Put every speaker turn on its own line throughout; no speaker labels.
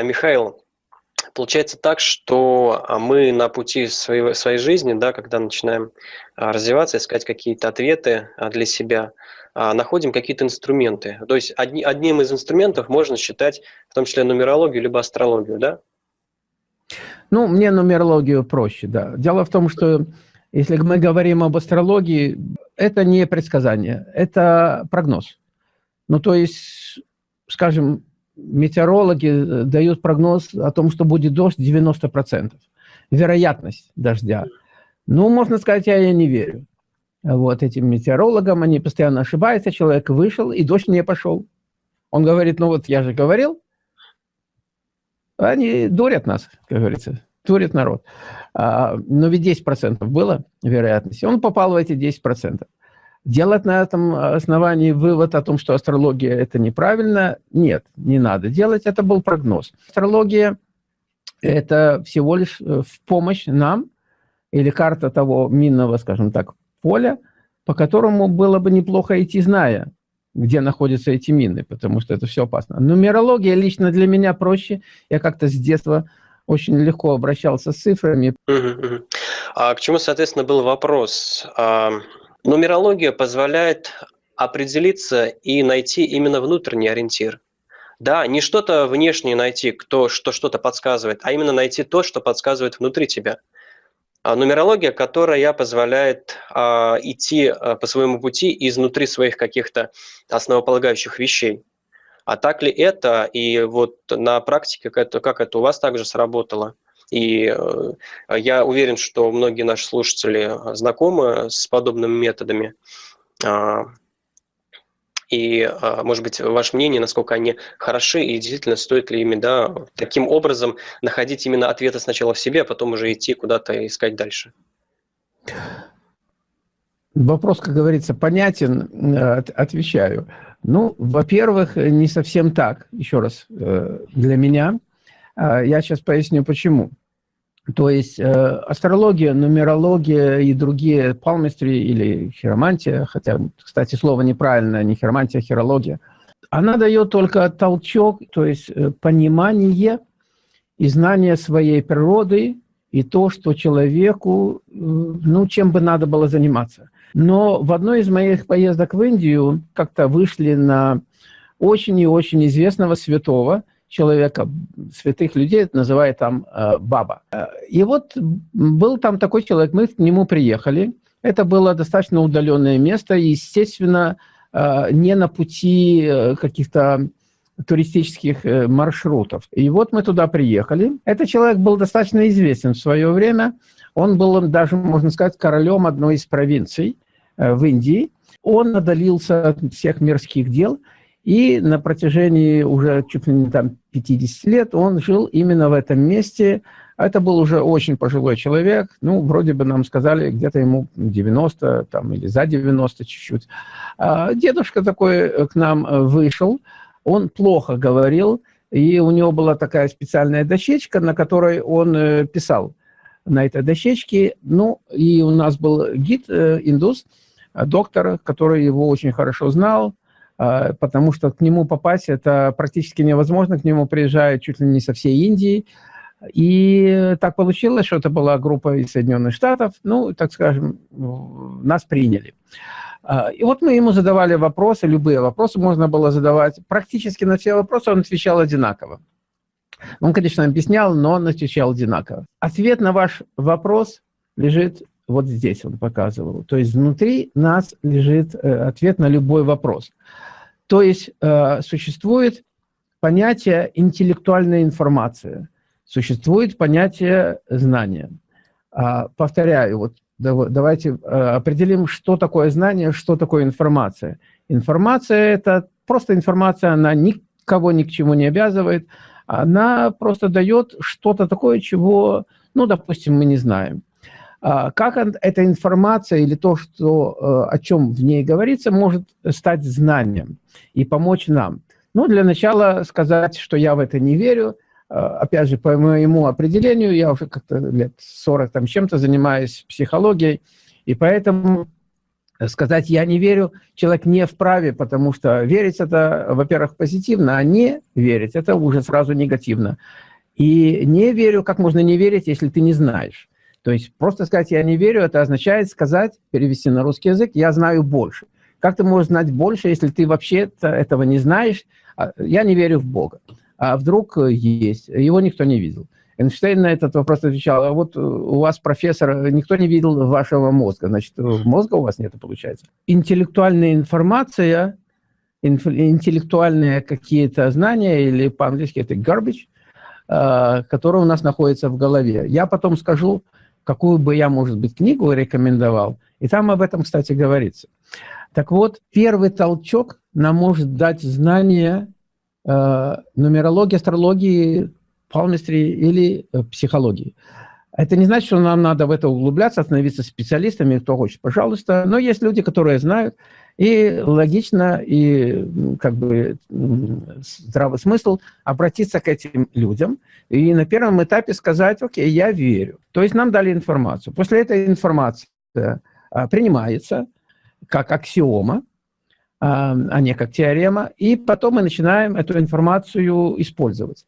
А, Михаил, получается так, что а, мы на пути своей, своей жизни, да, когда начинаем а, развиваться, искать какие-то ответы для себя, находим какие-то инструменты. То есть одни, одним из инструментов можно считать в том числе нумерологию либо астрологию, да?
Ну, мне нумерологию проще, да. Дело в том, что если мы говорим об астрологии, это не предсказание, это прогноз. Ну, то есть, скажем, метеорологи э, дают прогноз о том, что будет дождь 90%. Вероятность дождя. Ну, можно сказать, я, я не верю. Вот этим метеорологам, они постоянно ошибаются, человек вышел, и дождь не пошел. Он говорит, ну вот я же говорил. Они дурят нас, как говорится, дурят народ. А, но ведь 10% было вероятности. Он попал в эти 10%. Делать на этом основании вывод о том, что астрология – это неправильно, нет, не надо делать, это был прогноз. Астрология – это всего лишь э, в помощь нам, или карта того минного, скажем так, поля, по которому было бы неплохо идти, зная, где находятся эти мины, потому что это все опасно. Нумерология лично для меня проще. Я как-то с детства очень легко обращался с цифрами.
А к чему, соответственно, был вопрос? Нумерология позволяет определиться и найти именно внутренний ориентир. Да, не что-то внешнее найти, кто что что-то подсказывает, а именно найти то, что подсказывает внутри тебя. А нумерология, которая позволяет а, идти а, по своему пути изнутри своих каких-то основополагающих вещей. А так ли это? И вот на практике, как это, как это у вас также сработало? И э, я уверен, что многие наши слушатели знакомы с подобными методами. А, и, а, может быть, ваше мнение, насколько они хороши, и действительно стоит ли ими да, таким образом находить именно ответы сначала в себе, а потом уже идти куда-то искать дальше?
Вопрос, как говорится, понятен, э, отвечаю. Ну, во-первых, не совсем так, еще раз, э, для меня. А, я сейчас поясню, почему. То есть э, астрология, нумерология и другие палмистри или хиромантия, хотя, кстати, слово неправильное, не хиромантия, а хирология, она дает только толчок, то есть э, понимание и знание своей природы и то, что человеку, э, ну, чем бы надо было заниматься. Но в одной из моих поездок в Индию как-то вышли на очень и очень известного святого, человека, святых людей, это называют там э, баба. Э, и вот был там такой человек, мы к нему приехали. Это было достаточно удаленное место, естественно, э, не на пути каких-то туристических маршрутов. И вот мы туда приехали. Этот человек был достаточно известен в свое время. Он был даже, можно сказать, королем одной из провинций в Индии. Он одолился от всех мирских дел – и на протяжении уже чуть ли не там 50 лет он жил именно в этом месте. Это был уже очень пожилой человек. Ну, вроде бы нам сказали, где-то ему 90 там, или за 90 чуть-чуть. А дедушка такой э, к нам э, вышел. Он плохо говорил. И у него была такая специальная дощечка, на которой он э, писал на этой дощечке. Ну, и у нас был гид, индус, доктор, который его очень хорошо знал, потому что к нему попасть это практически невозможно, к нему приезжают чуть ли не со всей Индии. И так получилось, что это была группа из Соединенных Штатов, ну, так скажем, нас приняли. А, и вот мы ему задавали вопросы, любые вопросы можно было задавать. Практически на все вопросы он отвечал одинаково. Он, конечно, объяснял, но он отвечал одинаково. Ответ на ваш вопрос лежит вот здесь, он показывал. То есть внутри нас лежит э, ответ на любой вопрос. То есть э, существует понятие интеллектуальная информация, существует понятие знания. А, повторяю, вот давайте э, определим, что такое знание, что такое информация. Информация – это просто информация, она никого ни к чему не обязывает, она просто дает что-то такое, чего, ну, допустим, мы не знаем. А, как эта информация или то, что, э, о чем в ней говорится, может стать знанием и помочь нам? Ну, для начала сказать, что я в это не верю. А, опять же, по моему определению, я уже как-то лет 40 там чем-то занимаюсь психологией, и поэтому сказать «я не верю», человек не вправе, потому что верить это, во-первых, позитивно, а не верить – это уже сразу негативно. И не верю, как можно не верить, если ты не знаешь. То есть просто сказать «я не верю» – это означает сказать, перевести на русский язык «я знаю больше». Как ты можешь знать больше, если ты вообще этого не знаешь? А, я не верю в Бога. А вдруг есть? Его никто не видел. Эйнштейн на этот вопрос отвечал, а вот у вас, профессор, никто не видел вашего мозга, значит, мозга у вас нет, получается. Интеллектуальная информация, интеллектуальные какие-то знания, или по-английски это garbage, а, который у нас находится в голове. Я потом скажу, какую бы я, может быть, книгу рекомендовал, и там об этом, кстати, говорится. Так вот, первый толчок нам может дать знание э, нумерологии, астрологии, палмистри или э, психологии. Это не значит, что нам надо в это углубляться, становиться специалистами, кто хочет, пожалуйста. Но есть люди, которые знают, и логично, и как бы здравый смысл обратиться к этим людям и на первом этапе сказать, окей, я верю. То есть нам дали информацию. После этой информации а, принимается как аксиома, а, а не как теорема, и потом мы начинаем эту информацию использовать.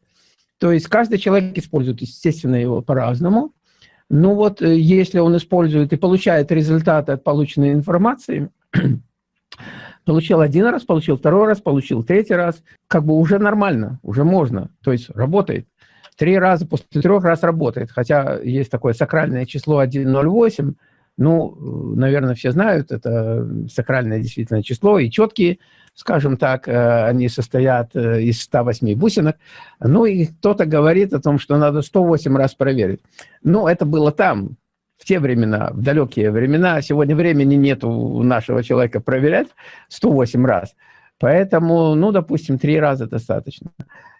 То есть каждый человек использует, естественно, его по-разному. Ну вот, э, если он использует и получает результаты от полученной информации, получил один раз, получил второй раз, получил третий раз, как бы уже нормально, уже можно, то есть работает. Три раза после трех раз работает, хотя есть такое сакральное число 108, ну, наверное, все знают, это сакральное действительно число, и четкие скажем так, э, они состоят э, из 108 бусинок, ну и кто-то говорит о том, что надо 108 раз проверить. Ну, это было там, в те времена, в далекие времена. Сегодня времени нет у нашего человека проверять 108 раз. Поэтому, ну, допустим, три раза достаточно.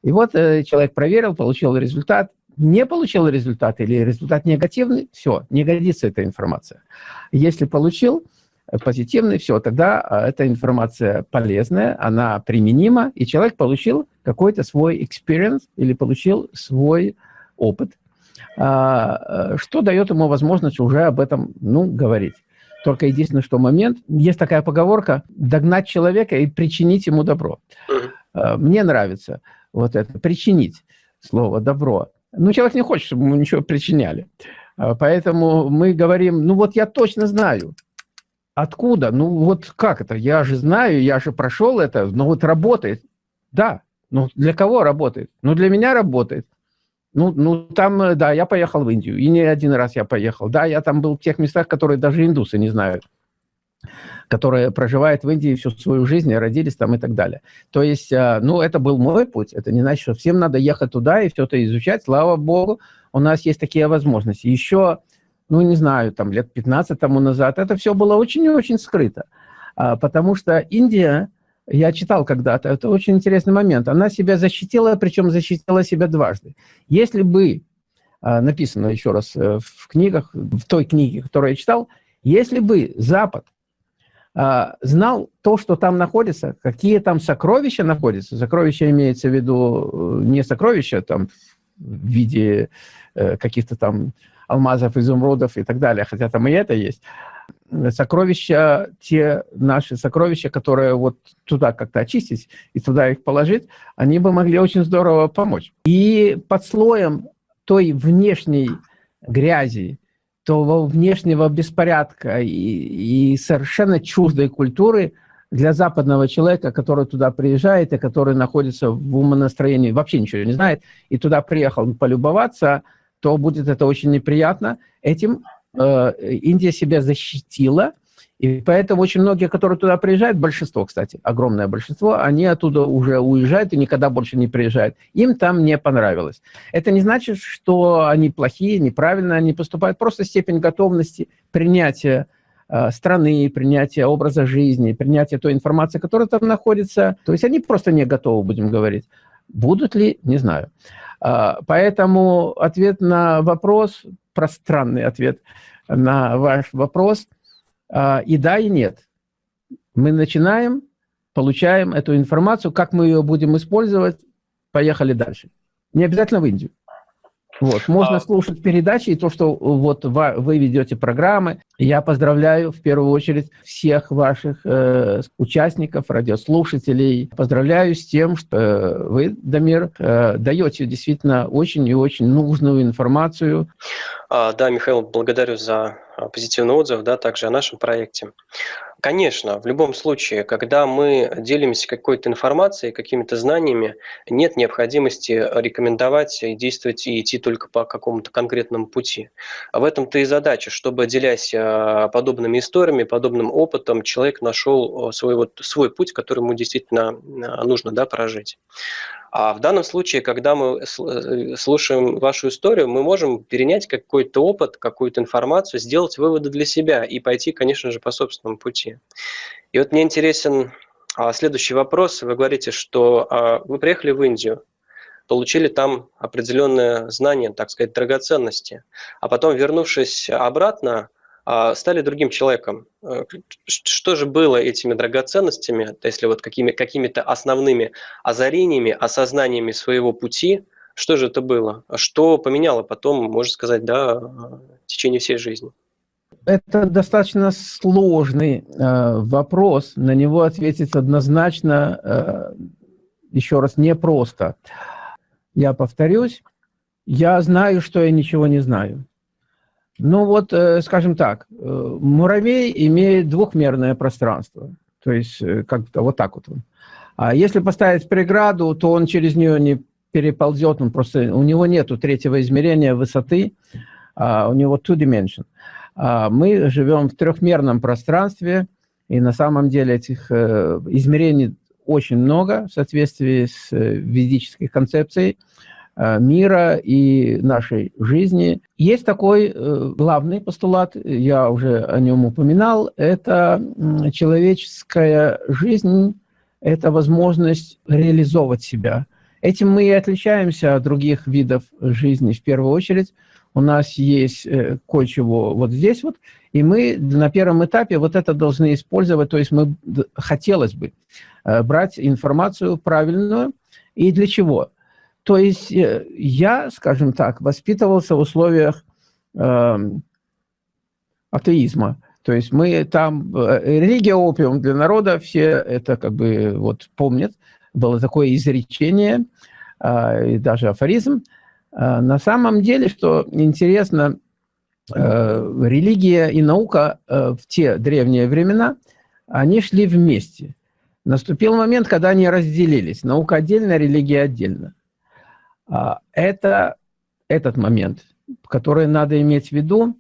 И вот э, человек проверил, получил результат, не получил результат или результат негативный, все, не годится эта информация. Если получил, позитивный, все, тогда а, эта информация полезная, она применима, и человек получил какой-то свой experience или получил свой опыт, э, что дает ему возможность уже об этом, ну, говорить. Только единственное, что момент, есть такая поговорка, догнать человека и причинить ему добро. А, мне нравится вот это, причинить слово добро. Но человек не хочет, чтобы ему ничего причиняли. Поэтому мы говорим, ну вот я точно знаю, Откуда? Ну вот как это? Я же знаю, я же прошел это, но вот работает. Да, ну для кого работает? Ну для меня работает. Ну, ну там, да, я поехал в Индию, и не один раз я поехал. Да, я там был в тех местах, которые даже индусы не знают, которые проживают в Индии всю свою жизнь, родились там и так далее. То есть, а, ну, это был мой путь. Это не значит, что всем надо ехать туда и все это изучать. Слава Богу, у нас есть такие возможности. Еще ну, не знаю, там лет 15 тому назад, это все было очень-очень скрыто. А, потому что Индия, я читал когда-то, это очень интересный момент, она себя защитила, причем защитила себя дважды. Если бы, а, написано еще раз э, в книгах, в той книге, которую я читал, если бы Запад а, знал то, что там находится, какие там сокровища находятся, сокровища имеется в виду э, не сокровища там в виде э, каких-то там алмазов, изумрудов и так далее, хотя там и это есть. Сокровища, те наши сокровища, которые вот туда как-то очистить и туда их положить, они бы могли очень здорово помочь. И под слоем той внешней грязи, того внешнего беспорядка и, и совершенно чуждой культуры для западного человека, который туда приезжает и который находится в умонастроении, вообще ничего не знает, и туда приехал полюбоваться – то будет это очень неприятно. Этим Индия себя защитила, и поэтому очень многие, которые туда приезжают, большинство, кстати, огромное большинство, они оттуда уже уезжают и никогда больше не приезжают. Им там не понравилось. Это не значит, что они плохие, неправильно они поступают. Просто степень готовности принятия э, страны, принятия образа жизни, принятия той информации, которая там находится. То есть они просто не готовы, будем говорить. Будут ли, не знаю. А, поэтому ответ на вопрос, пространный ответ на ваш вопрос, а, и да, и нет. Мы начинаем, получаем эту информацию, как мы ее будем использовать, поехали дальше. Не обязательно в Индию. Вот, можно а... слушать передачи и то, что вот вы ведете программы. Я поздравляю в первую очередь всех ваших э, участников, радиослушателей. Поздравляю с тем, что э, вы, Дамир, э, даете действительно очень и очень нужную информацию.
А, да, Михаил, благодарю за а, позитивный отзыв, да, также о нашем проекте. Конечно, в любом случае, когда мы делимся какой-то информацией, какими-то знаниями, нет необходимости рекомендовать и действовать и идти только по какому-то конкретному пути. В этом-то и задача, чтобы, делясь а, подобными историями, подобным опытом, человек нашел свой, вот, свой путь, который ему действительно нужно да, прожить. А в данном случае, когда мы э, слушаем вашу историю, мы можем перенять какой-то опыт, какую-то информацию, сделать выводы для себя и пойти, конечно же, по собственному пути. И вот мне интересен а, следующий вопрос. Вы говорите, что а, вы приехали в Индию, получили там определенные знания, так сказать, драгоценности, а потом, вернувшись обратно, стали другим человеком. Э, что же было этими драгоценностями, если вот какими, какими-то основными озарениями, осознаниями своего пути, что же это было? Что поменяло потом, можно сказать, да, в течение всей жизни?
Это достаточно сложный э, вопрос, на него ответить однозначно, э, еще раз, непросто. Я повторюсь, я знаю, что я ничего не знаю. Ну вот, э, скажем так, э, муравей имеет двухмерное пространство, то есть э, как-то вот так вот. А если поставить преграду, то он через нее не переползет, он просто, у него нет третьего измерения высоты, а у него two dimension. А мы живем в трехмерном пространстве, и на самом деле этих измерений очень много в соответствии с ведической концепцией. Э, мира и нашей жизни. Есть такой э, главный постулат, я уже о нем упоминал, это человеческая жизнь, это возможность реализовывать себя. Этим мы и отличаемся от других видов жизни в первую очередь. У нас есть э, кое-чего вот здесь вот, и мы на первом этапе вот это должны использовать, то есть мы, хотелось бы, брать информацию правильную. И для чего? То есть э, я, скажем так, воспитывался в условиях э, атеизма. То есть мы там, э, религия опиум для народа, все это как бы вот помнят. Было такое изречение, э, и даже афоризм. Э, на самом деле, что интересно, э, религия и наука э, в те древние времена, они шли вместе. Наступил момент, когда они разделились. Наука отдельно, религия отдельно. А, это этот момент, который надо иметь в виду,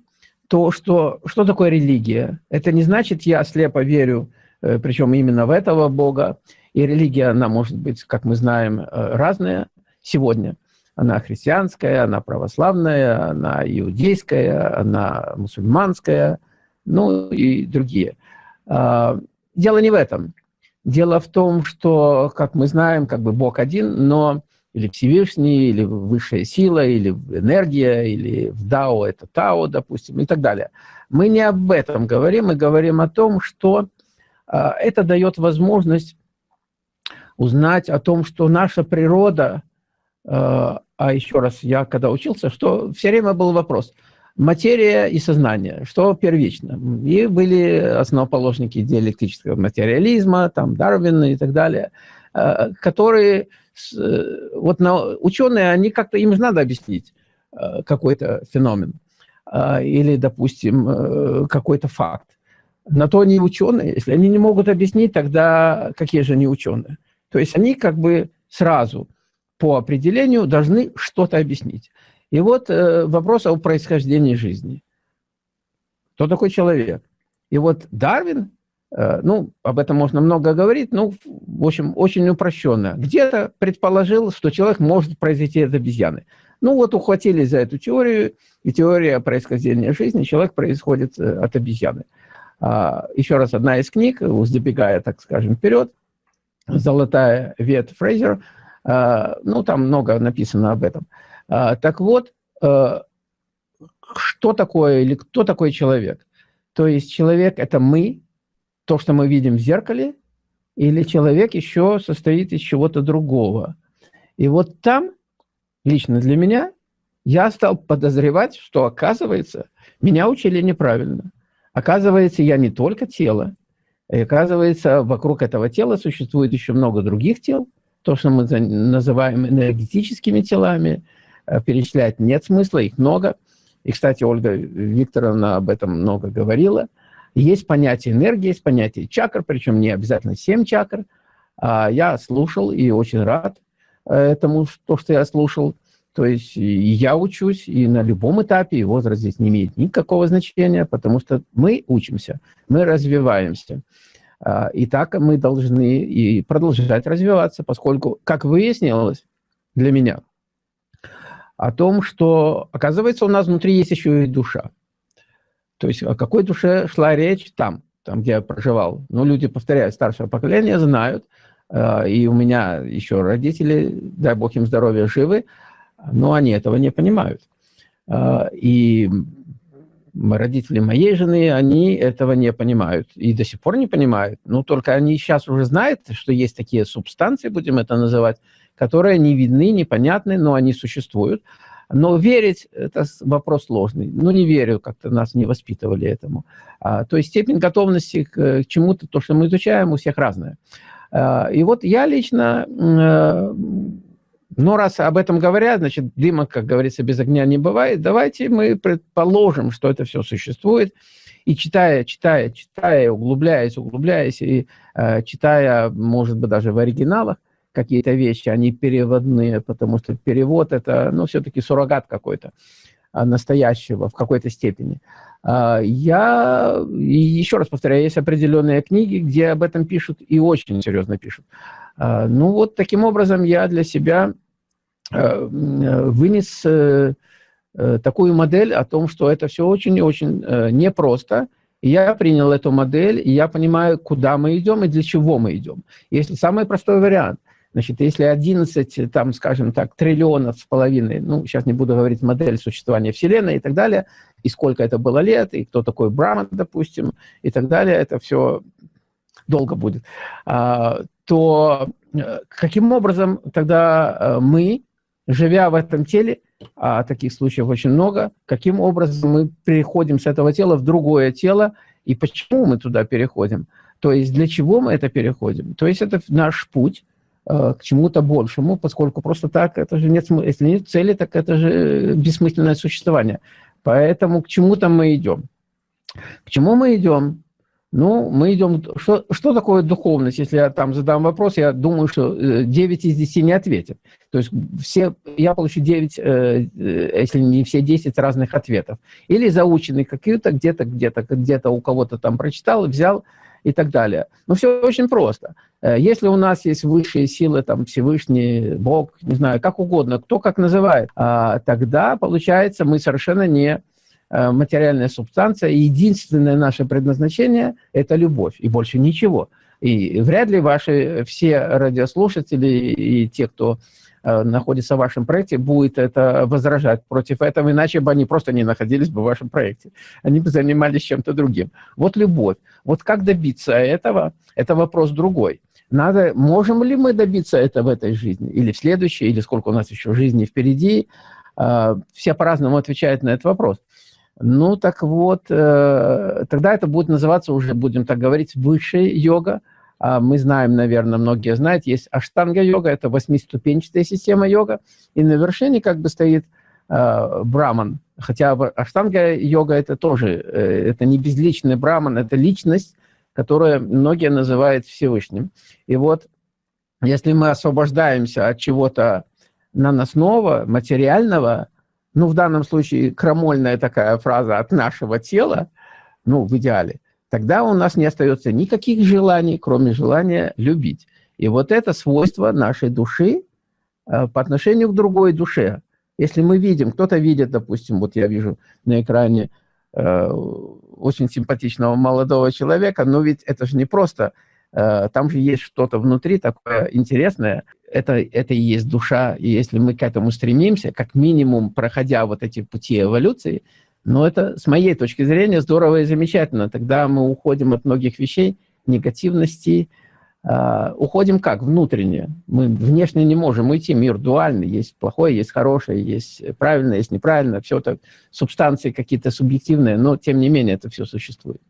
то, что, что такое религия. Это не значит, я слепо верю, э, причем именно в этого Бога. И религия, она может быть, как мы знаем, э, разная сегодня. Она христианская, она православная, она иудейская, она мусульманская, ну и другие. А, дело не в этом. Дело в том, что, как мы знаем, как бы Бог один, но или Всевышний, или высшая сила, или энергия, или в Дао это Тао, допустим, и так далее. Мы не об этом говорим, мы говорим о том, что э, это дает возможность узнать о том, что наша природа, э, а еще раз, я когда учился, что все время был вопрос, материя и сознание, что первично. И были основоположники диалектического материализма, там Дарвин и так далее, э, которые вот на, ученые, они как-то, им же надо объяснить э, какой-то феномен а, или, допустим, э, какой-то факт. На то они ученые. Если они не могут объяснить, тогда какие же они ученые? То есть они как бы сразу по определению должны что-то объяснить. И вот вопрос о происхождении жизни. Кто такой человек? И вот Дарвин Э, ну, об этом можно много говорить, ну, в общем, очень упрощенно. Где-то предположил, что человек может произойти от обезьяны. Ну, вот ухватились за эту теорию, и теория происхождения жизни, человек происходит э, от обезьяны. А, еще раз, одна из книг, забегая, так скажем, вперед, «Золотая ветвь Фрейзер», а, ну, там много написано об этом. Так вот, э, что такое или кто такой человек? То есть человек – это мы, то, что мы видим в зеркале, или человек еще состоит из чего-то другого. И вот там, лично для меня, я стал подозревать, что, оказывается, меня учили неправильно. Оказывается, я не только тело, и оказывается, вокруг этого тела существует еще много других тел, то, что мы называем энергетическими телами, э, перечислять нет смысла, их много. И, кстати, Ольга Викторовна об этом много говорила. Есть понятие энергии, есть понятие чакр, причем не обязательно семь чакр. А я слушал и очень рад э, этому, то, что я слушал. То есть я учусь, и на любом этапе, и возраст здесь не имеет никакого значения, потому что мы учимся, мы развиваемся. А, и так мы должны и продолжать развиваться, поскольку, как выяснилось для меня, о том, что, оказывается, у нас внутри есть еще и душа. То есть о какой душе шла речь там, там, где я проживал. Ну, люди, повторяю, старшего поколения знают, а, и у меня еще родители, дай бог им здоровья, живы, но они этого не понимают. А, и родители моей жены, они этого не понимают. И до сих пор не понимают. Ну, только они сейчас уже знают, что есть такие субстанции, будем это называть, которые не видны, непонятны, но они существуют. Но верить – это вопрос сложный. Ну, не верю, как-то нас не воспитывали этому. А, то есть степень готовности к, чему-то, то, что мы изучаем, у всех разная. А, и вот я лично э, но раз об этом говорят, значит, дыма, как говорится, без огня не бывает. Давайте мы предположим, что это все существует. И читая, читая, читая, углубляясь, углубляясь, и э, читая, может быть, даже в оригиналах какие-то вещи, они переводные, потому что перевод – это, ну, все-таки суррогат какой-то а, настоящего в какой-то степени. А, я, еще раз повторяю, есть определенные книги, где об этом пишут и очень серьезно пишут. А, ну вот таким образом я для себя Э, вынес э, э, такую модель о том, что это все очень и очень непросто. И я принял эту модель, и я понимаю, куда мы идем и для чего мы идем. Если самый простой вариант, значит, если 11, там, скажем так, триллионов с половиной, ну, сейчас не буду говорить модель существования Вселенной и так далее, и сколько это было лет, и кто такой Браман, допустим, и так далее, это все долго будет, а, то каким образом тогда мы живя в этом теле, а таких случаев очень много, каким образом мы переходим с этого тела в другое тело, и почему мы туда переходим. То есть для чего мы это переходим. То есть это наш путь э, к чему-то большему, поскольку просто так, это же нет, если нет цели, так это же бессмысленное существование. Поэтому к чему-то мы идем. К чему мы идем? Ну, мы идем... Что, что такое духовность? Если я там задам вопрос, я думаю, что 9 э, из 10 не ответят. То есть все, я получу 9, э, э, если не все 10 разных ответов. Или заученный какие-то, где-то, где-то, где-то у кого-то там прочитал, взял и так далее. Но все очень просто. Если у нас есть высшие силы, там Всевышний, Бог, не знаю, как угодно, кто как называет, а, тогда, получается, мы совершенно не Э, материальная субстанция, и единственное наше предназначение – это любовь, и больше ничего. И вряд ли ваши все радиослушатели и те, кто э, находится в вашем проекте, будет это возражать против этого, иначе бы они просто не находились бы в вашем проекте. Они бы занимались чем-то другим. Вот любовь. Вот как добиться этого, это вопрос другой. Надо, можем ли мы добиться этого в этой жизни, или в следующей, или сколько у нас еще жизни впереди. Э, все по-разному отвечают на этот вопрос. Ну, так вот, э, тогда это будет называться уже, будем так говорить, высшая йога. А мы знаем, наверное, многие знают, есть аштанга-йога, это восьмиступенчатая система йога, и на вершине как бы стоит э, браман. Хотя аштанга-йога это тоже, э, это не безличный браман, это личность, которую многие называют Всевышним. И вот, если мы освобождаемся от чего-то наносного, материального, ну, в данном случае крамольная такая фраза от нашего тела, ну, в идеале, тогда у нас не остается никаких желаний, кроме желания любить. И вот это свойство нашей души э, по отношению к другой душе. Если мы видим, кто-то видит, допустим, вот я вижу на экране э, очень симпатичного молодого человека, но ведь это же не просто там же есть что-то внутри такое интересное. Это, это и есть душа. И если мы к этому стремимся, как минимум, проходя вот эти пути эволюции, ну, это, с моей точки зрения, здорово и замечательно. Тогда мы уходим от многих вещей, негативности, А, уходим как? Внутренне. Мы внешне не можем уйти. Мир дуальный. Есть плохое, есть хорошее, есть правильное, есть неправильное. Все это субстанции какие-то субъективные, но тем не менее это все существует.